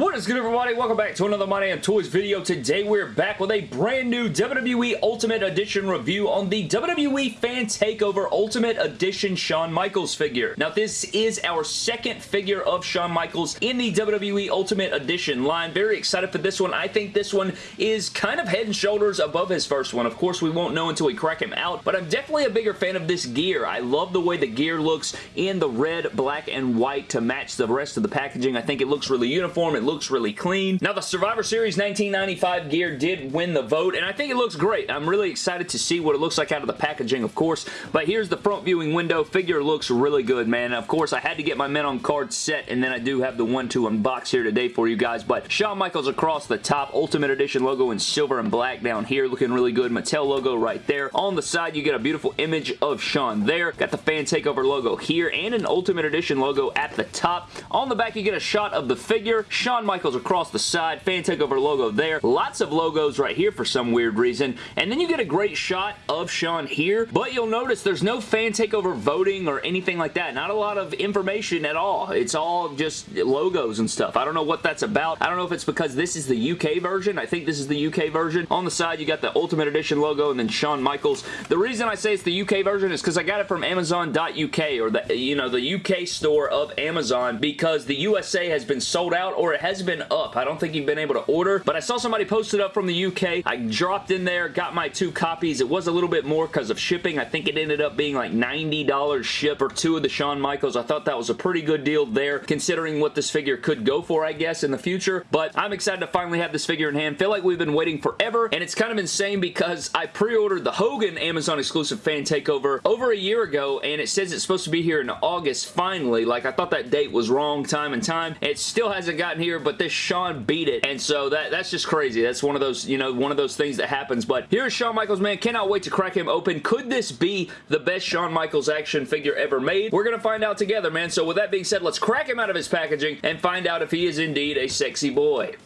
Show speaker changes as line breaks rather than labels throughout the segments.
What is good everybody? Welcome back to another My Damn Toys video. Today we're back with a brand new WWE Ultimate Edition review on the WWE Fan Takeover Ultimate Edition Shawn Michaels figure. Now this is our second figure of Shawn Michaels in the WWE Ultimate Edition line. Very excited for this one. I think this one is kind of head and shoulders above his first one. Of course we won't know until we crack him out, but I'm definitely a bigger fan of this gear. I love the way the gear looks in the red, black, and white to match the rest of the packaging. I think it looks really uniform. It looks really clean. Now, the Survivor Series 1995 gear did win the vote, and I think it looks great. I'm really excited to see what it looks like out of the packaging, of course, but here's the front viewing window. Figure looks really good, man. Of course, I had to get my Men on Card set, and then I do have the one to unbox here today for you guys, but Shawn Michaels across the top, Ultimate Edition logo in silver and black down here, looking really good. Mattel logo right there. On the side, you get a beautiful image of Shawn there. Got the Fan Takeover logo here, and an Ultimate Edition logo at the top. On the back, you get a shot of the figure. Shawn Michaels across the side. Fan Takeover logo there. Lots of logos right here for some weird reason. And then you get a great shot of Shawn here, but you'll notice there's no Fan Takeover voting or anything like that. Not a lot of information at all. It's all just logos and stuff. I don't know what that's about. I don't know if it's because this is the UK version. I think this is the UK version. On the side, you got the Ultimate Edition logo and then Shawn Michaels. The reason I say it's the UK version is because I got it from Amazon.uk or the, you know, the UK store of Amazon because the USA has been sold out or it has been up. I don't think you've been able to order, but I saw somebody post it up from the UK. I dropped in there, got my two copies. It was a little bit more because of shipping. I think it ended up being like $90 ship for two of the Shawn Michaels. I thought that was a pretty good deal there considering what this figure could go for, I guess, in the future, but I'm excited to finally have this figure in hand. Feel like we've been waiting forever, and it's kind of insane because I pre-ordered the Hogan Amazon exclusive fan takeover over a year ago, and it says it's supposed to be here in August finally. Like, I thought that date was wrong time and time. It still hasn't gotten here, but this Shawn beat it, and so that that's just crazy. That's one of those, you know, one of those things that happens, but here's Shawn Michaels, man. Cannot wait to crack him open. Could this be the best Shawn Michaels action figure ever made? We're going to find out together, man. So with that being said, let's crack him out of his packaging and find out if he is indeed a sexy boy.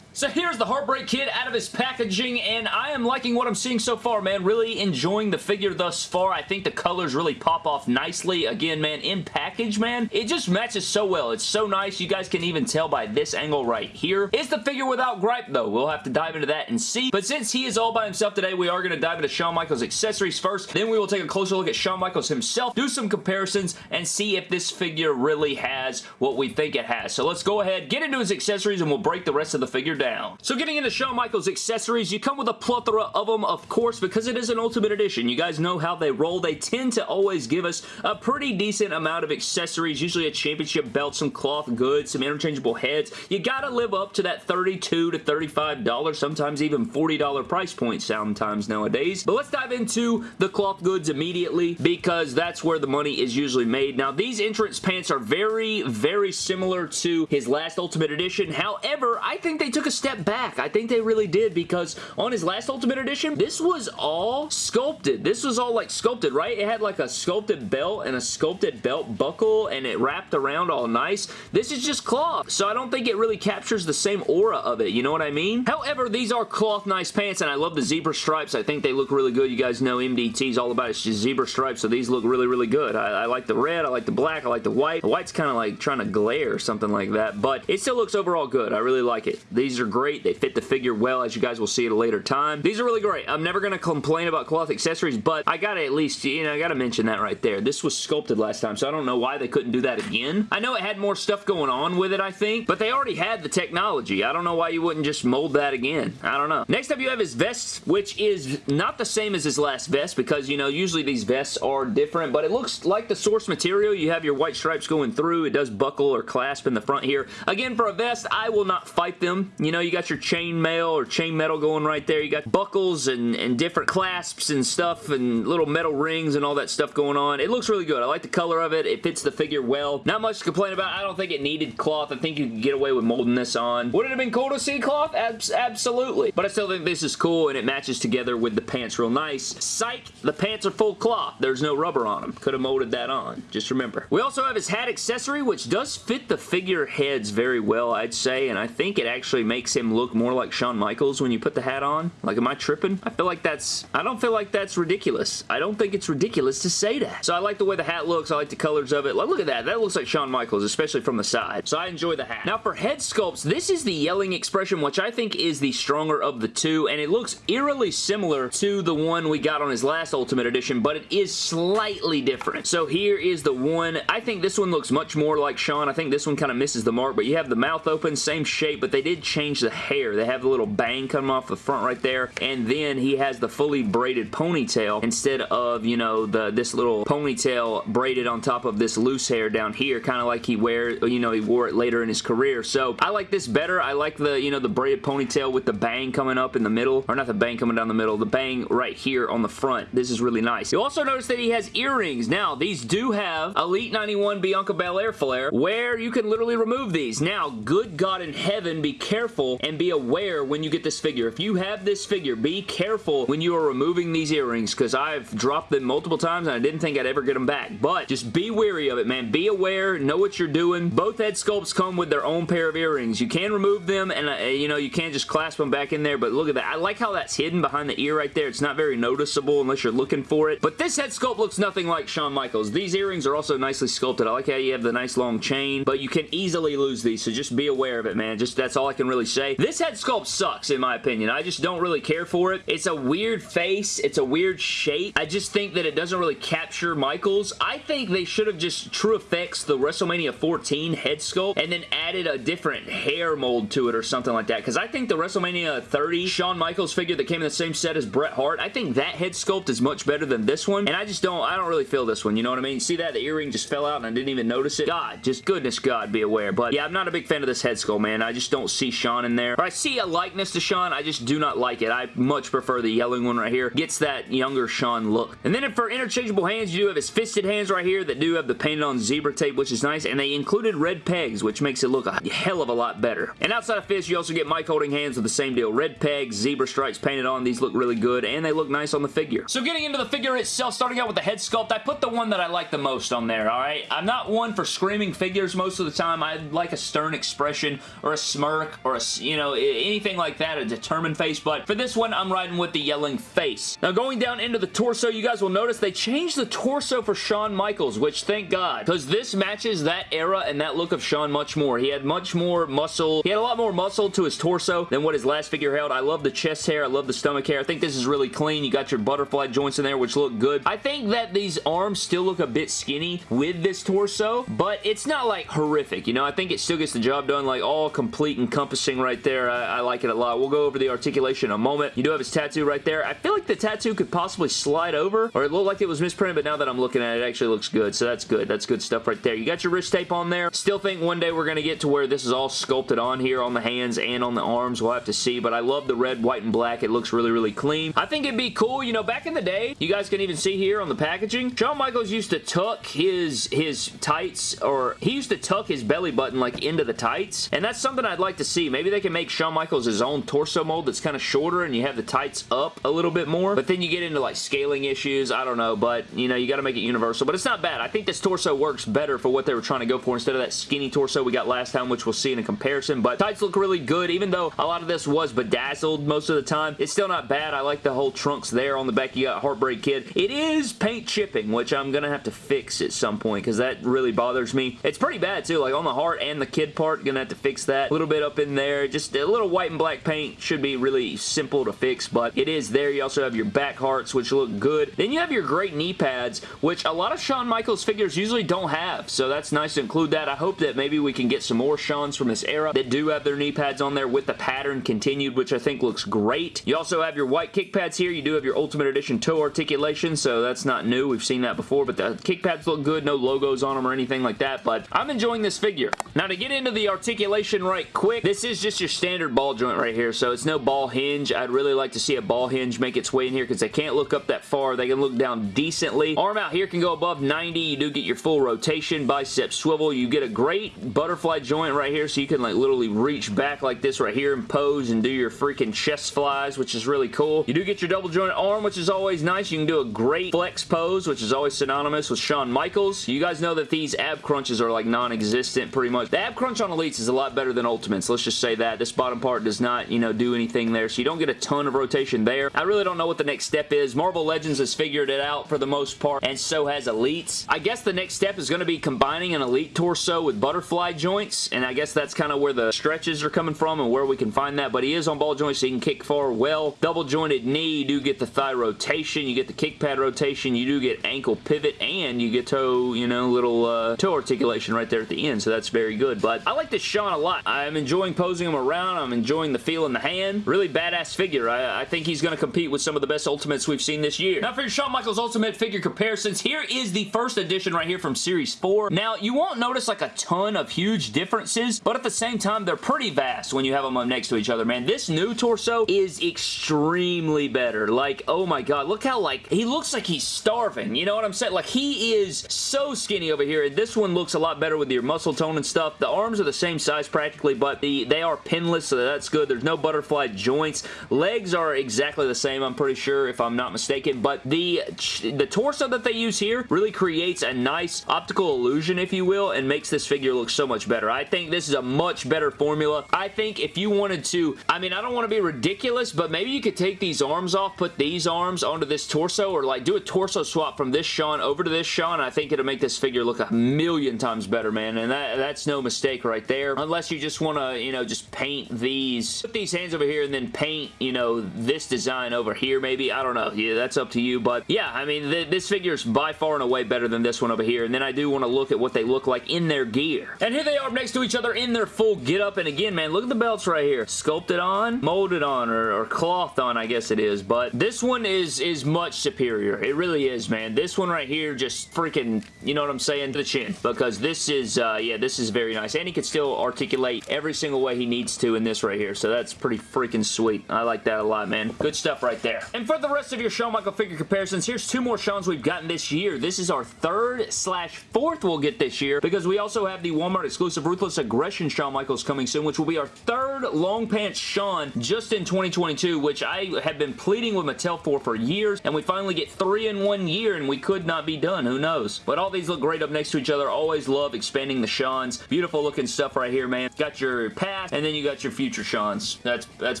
So here's the Heartbreak Kid out of his packaging, and I am liking what I'm seeing so far, man. Really enjoying the figure thus far. I think the colors really pop off nicely. Again, man, in package, man, it just matches so well. It's so nice. You guys can even tell by this angle right here. Is the figure without gripe, though? We'll have to dive into that and see. But since he is all by himself today, we are going to dive into Shawn Michaels accessories first. Then we will take a closer look at Shawn Michaels himself, do some comparisons, and see if this figure really has what we think it has. So let's go ahead, get into his accessories, and we'll break the rest of the figure down down. So getting into Shawn Michaels accessories, you come with a plethora of them, of course, because it is an Ultimate Edition. You guys know how they roll. They tend to always give us a pretty decent amount of accessories, usually a championship belt, some cloth goods, some interchangeable heads. You gotta live up to that 32 to $35, sometimes even $40 price point sometimes nowadays. But let's dive into the cloth goods immediately because that's where the money is usually made. Now, these entrance pants are very, very similar to his last Ultimate Edition. However, I think they took a step back. I think they really did because on his last Ultimate Edition, this was all sculpted. This was all like sculpted, right? It had like a sculpted belt and a sculpted belt buckle and it wrapped around all nice. This is just cloth, so I don't think it really captures the same aura of it. You know what I mean? However, these are cloth nice pants and I love the zebra stripes. I think they look really good. You guys know MDT's all about it's just zebra stripes, so these look really, really good. I, I like the red, I like the black, I like the white. The white's kind of like trying to glare or something like that, but it still looks overall good. I really like it. These are are great. They fit the figure well, as you guys will see at a later time. These are really great. I'm never going to complain about cloth accessories, but I got to at least, you know, I got to mention that right there. This was sculpted last time, so I don't know why they couldn't do that again. I know it had more stuff going on with it, I think, but they already had the technology. I don't know why you wouldn't just mold that again. I don't know. Next up, you have his vest, which is not the same as his last vest because, you know, usually these vests are different, but it looks like the source material. You have your white stripes going through. It does buckle or clasp in the front here. Again, for a vest, I will not fight them. You know, you got your chain mail or chain metal going right there. You got buckles and, and different clasps and stuff and little metal rings and all that stuff going on. It looks really good. I like the color of it. It fits the figure well. Not much to complain about. I don't think it needed cloth. I think you could get away with molding this on. Would it have been cool to see cloth? Abs absolutely. But I still think this is cool and it matches together with the pants real nice. Psych! The pants are full cloth. There's no rubber on them. Could have molded that on. Just remember. We also have his hat accessory, which does fit the figure heads very well, I'd say, and I think it actually makes makes him look more like Shawn Michaels when you put the hat on? Like, am I tripping? I feel like that's, I don't feel like that's ridiculous. I don't think it's ridiculous to say that. So I like the way the hat looks. I like the colors of it. Like, look at that. That looks like Shawn Michaels, especially from the side. So I enjoy the hat. Now for head sculpts, this is the yelling expression, which I think is the stronger of the two, and it looks eerily similar to the one we got on his last Ultimate Edition, but it is slightly different. So here is the one. I think this one looks much more like Shawn. I think this one kind of misses the mark, but you have the mouth open, same shape, but they did change the hair. They have the little bang coming off the front right there, and then he has the fully braided ponytail instead of, you know, the this little ponytail braided on top of this loose hair down here, kind of like he wear, you know, he wore it later in his career. So I like this better. I like the, you know, the braided ponytail with the bang coming up in the middle, or not the bang coming down the middle, the bang right here on the front. This is really nice. You also notice that he has earrings. Now, these do have Elite 91 Bianca Belair Flair, where you can literally remove these. Now, good God in heaven, be careful and be aware when you get this figure. If you have this figure, be careful when you are removing these earrings, because I've dropped them multiple times and I didn't think I'd ever get them back. But just be wary of it, man. Be aware, know what you're doing. Both head sculpts come with their own pair of earrings. You can remove them and, uh, you know, you can't just clasp them back in there, but look at that. I like how that's hidden behind the ear right there. It's not very noticeable unless you're looking for it. But this head sculpt looks nothing like Shawn Michaels. These earrings are also nicely sculpted. I like how you have the nice long chain, but you can easily lose these, so just be aware of it, man. Just That's all I can really say. This head sculpt sucks, in my opinion. I just don't really care for it. It's a weird face. It's a weird shape. I just think that it doesn't really capture Michaels. I think they should have just True Effects the WrestleMania 14 head sculpt and then added a different hair mold to it or something like that, because I think the WrestleMania 30 Shawn Michaels figure that came in the same set as Bret Hart, I think that head sculpt is much better than this one, and I just don't, I don't really feel this one, you know what I mean? See that? The earring just fell out and I didn't even notice it. God, just goodness God, be aware. But yeah, I'm not a big fan of this head sculpt, man. I just don't see Shawn in there. I see a likeness to Shawn, I just do not like it. I much prefer the yelling one right here. Gets that younger Shawn look. And then for interchangeable hands, you do have his fisted hands right here that do have the painted on zebra tape, which is nice, and they included red pegs, which makes it look a hell of a lot better. And outside of fist, you also get mic holding hands with the same deal. Red pegs, zebra stripes painted on. These look really good, and they look nice on the figure. So getting into the figure itself, starting out with the head sculpt, I put the one that I like the most on there, alright? I'm not one for screaming figures most of the time. I like a stern expression, or a smirk, or a, you know, anything like that, a determined face, but for this one, I'm riding with the yelling face. Now going down into the torso, you guys will notice they changed the torso for Shawn Michaels, which thank God, because this matches that era and that look of Shawn much more. He had much more muscle. He had a lot more muscle to his torso than what his last figure held. I love the chest hair. I love the stomach hair. I think this is really clean. You got your butterfly joints in there, which look good. I think that these arms still look a bit skinny with this torso, but it's not like horrific. You know, I think it still gets the job done, like all complete encompassing right there. I, I like it a lot. We'll go over the articulation in a moment. You do have his tattoo right there. I feel like the tattoo could possibly slide over, or it looked like it was misprinted, but now that I'm looking at it, it actually looks good, so that's good. That's good stuff right there. You got your wrist tape on there. Still think one day we're going to get to where this is all sculpted on here on the hands and on the arms. We'll have to see, but I love the red, white, and black. It looks really, really clean. I think it'd be cool, you know, back in the day, you guys can even see here on the packaging, Shawn Michaels used to tuck his, his tights, or he used to tuck his belly button like into the tights, and that's something I'd like to see. Maybe they can make Shawn Michaels his own torso mold that's kind of shorter and you have the tights up a little bit more, but then you get into like scaling issues. I don't know, but you know, you got to make it universal, but it's not bad. I think this torso works better for what they were trying to go for instead of that skinny torso we got last time, which we'll see in a comparison, but tights look really good, even though a lot of this was bedazzled most of the time. It's still not bad. I like the whole trunks there. On the back, you got Heartbreak Kid. It is paint chipping, which I'm going to have to fix at some point because that really bothers me. It's pretty bad, too. Like, on the heart and the kid part, going to have to fix that. A little bit up in there. Just a little white and black paint should be really simple to fix, but it is there. You also have your back hearts, which look good. Then you have your great knee pads, which a lot of Shawn Michaels figures usually don't have, so that's nice to include that. I hope that maybe we can get some more Shawns from this era that do have their knee pads on there with the pattern continued, which I think looks great. You also have your white kick pads here. You do have your Ultimate Edition toe articulation, so that's not new. We've seen that before, but the kick pads look good. No logos on them or anything like that, but I'm enjoying this figure. Now, to get into the articulation right quick, this is just your standard ball joint right here, so it's no ball hinge. I'd really like to see a ball hinge make its way in here because they can't look up that far. They can look down decently. Arm out here can go above 90. You do get your full rotation, bicep swivel. You get a great butterfly joint right here, so you can like literally reach back like this right here and pose and do your freaking chest flies, which is really cool. You do get your double joint arm, which is always nice. You can do a great flex pose, which is always synonymous with Shawn Michaels. You guys know that these ab crunches are like non-existent pretty much. The ab crunch on Elites is a lot better than Ultimates. Let's just say that. This bottom part does not, you know, do anything there, so you don't get a ton of rotation there. I really don't know what the next step is. Marvel Legends has figured it out for the most part, and so has Elites. I guess the next step is going to be combining an Elite torso with butterfly joints, and I guess that's kind of where the stretches are coming from and where we can find that, but he is on ball joints, so he can kick far well. Double jointed knee, you do get the thigh rotation, you get the kick pad rotation, you do get ankle pivot, and you get toe, you know, little uh, toe articulation right there at the end, so that's very good. But I like this Shawn a lot. I'm enjoying posing him around. I'm enjoying the feel in the hand. Really badass figure. I, I think he's going to compete with some of the best Ultimates we've seen this year. Now for your Shawn Michaels Ultimate figure comparisons, here is the first edition right here from Series 4. Now, you won't notice like a ton of huge differences, but at the same time, they're pretty vast when you have them up next to each other, man. This new torso is extremely better. Like, oh my god, look how like, he looks like he's starving. You know what I'm saying? Like, he is so skinny over here. This one looks a lot better with your muscle tone and stuff. The arms are the same size practically, but the they are pinless, so that's good. There's no butterfly joints. Legs are exactly the same, I'm pretty sure, if I'm not mistaken, but the, the torso that they use here really creates a nice optical illusion, if you will, and makes this figure look so much better. I think this is a much better formula. I think if you wanted to, I mean, I don't want to be ridiculous, but maybe you could take these arms off, put these arms onto this torso, or like do a torso swap from this Shawn over to this Shawn. I think it'll make this figure look a million times better, man, and that, that's no mistake right there. Unless you just want to, you know, just paint these, put these hands over here and then paint, you know, this design over here maybe. I don't know. Yeah, that's up to you, but yeah, I mean, th this figure is by far and away better than this one over here, and then I do want to look at what they look like in their gear. And here they are next to each other in their full get-up, and again, man, look at the belts right here. Sculpted on, molded on, or, or clothed on, I guess it is, but this one is, is much superior. It really is, man. This one right here just freaking, you know what I'm saying, the chin, because this is, uh, yeah, this is very nice, and he can still articulate every single way he needs to in this right here, so that's pretty freaking sweet. I like that a lot, man. Good stuff right there. And for the rest of your Shawn Michael figure comparisons, here's two more Shawns we've gotten this year. This is our third slash fourth we'll get this year because we also have the Walmart exclusive Ruthless Aggression Shawn Michaels coming soon, which will be our third long pants Shawn just in 2022, which I have been pleading with Mattel for for years, and we finally get three in one year, and we could not be done. Who knows? But all these look great up next to each other. Always love expanding the Shawns. Beautiful looking stuff right here, man. Got your past, and then you got your future Shawns. That's, that's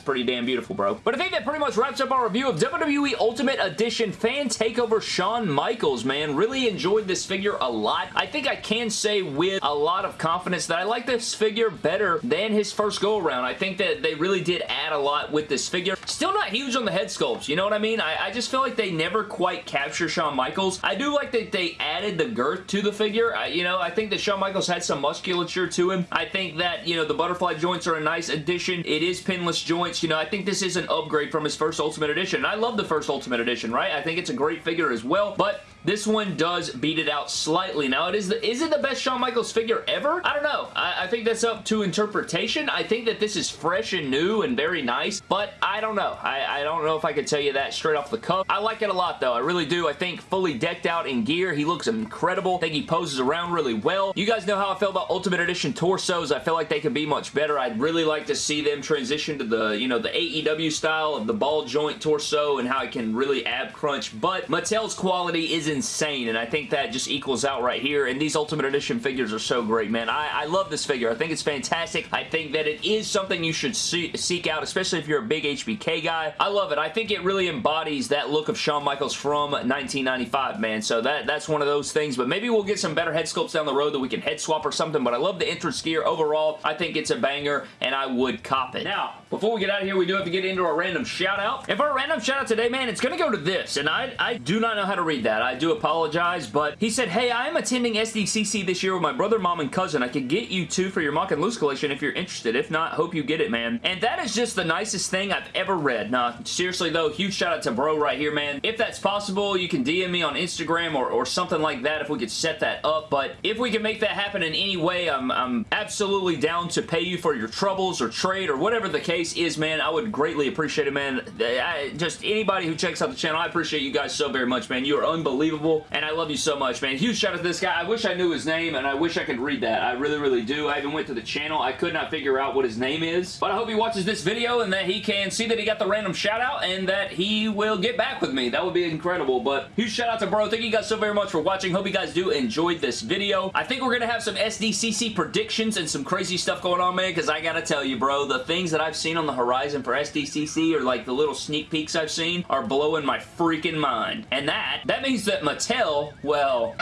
pretty damn beautiful, bro. But I think that pretty much wraps up our review of WWE Ultimate Edition Fan Takeover Shawn Michaels, man. Really enjoyed this figure a lot. I think I can say with a lot of confidence that I like this figure better than his first go-around. I think that they really did add a lot with this figure. Still not huge on the head sculpts, you know what I mean? I, I just feel like they never quite capture Shawn Michaels. I do like that they added the girth to the figure. I, you know, I think that Shawn Michaels had some musculature to him. I think that, you know, the butterfly joints are a nice addition. It is pinless joints. You know, I think this is an upgrade from his first Ultimate Edition. I love the first Ultimate Edition, right? I think it's a great figure as well, but this one does beat it out slightly. Now, it is the, is it the best Shawn Michaels figure ever? I don't know. I, I, think that's up to interpretation. I think that this is fresh and new and very nice, but I don't know. I, I don't know if I could tell you that straight off the cuff. I like it a lot, though. I really do. I think fully decked out in gear, he looks incredible. I think he poses around really well. You guys know how I feel about Ultimate Edition torsos. I feel like they could be much better. I'd really like to see them transition to the, you know, the AEW style of the ball joint torso and how it can really ab crunch, but Mattel's quality is insane, and I think that just equals out right here, and these Ultimate Edition figures are so great, man. I, I love this figure. I think it's fantastic. I think that it is something you should see, seek out, especially if you're a big HBK guy. I love it. I think it really embodies that look of Shawn Michaels from 1995, man, so that, that's one of those things, but maybe we'll get some better head sculpts down the road that we can head swap or something, but I love the entrance gear overall. I think it's a banger, and I would cop it. Now, before we get out of here, we do have to get into our random shout out. And for our random shout out today, man, it's going to go to this, and I, I do not know how to read that. I do apologize, but he said, Hey, I am attending SDCC this year with my brother, mom, and cousin. I could get you two for your MOC and loose collection if you're interested. If not, hope you get it, man. And that is just the nicest thing I've ever read. Nah, seriously though, huge shout out to bro right here, man. If that's possible, you can DM me on Instagram or, or something like that if we could set that up. But if we can make that happen in any way, I'm, I'm absolutely down to pay you for your troubles or trade or whatever the case case is, man, I would greatly appreciate it, man. Uh, I, just anybody who checks out the channel, I appreciate you guys so very much, man. You are unbelievable, and I love you so much, man. Huge shout out to this guy. I wish I knew his name, and I wish I could read that. I really, really do. I even went to the channel. I could not figure out what his name is, but I hope he watches this video and that he can see that he got the random shout out and that he will get back with me. That would be incredible, but huge shout out to bro. Thank you guys so very much for watching. Hope you guys do enjoyed this video. I think we're going to have some SDCC predictions and some crazy stuff going on, man, because I got to tell you, bro, the things that I've seen on the horizon for SDCC or like the little sneak peeks I've seen are blowing my freaking mind. And that, that means that Mattel, well...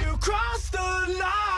You crossed the line!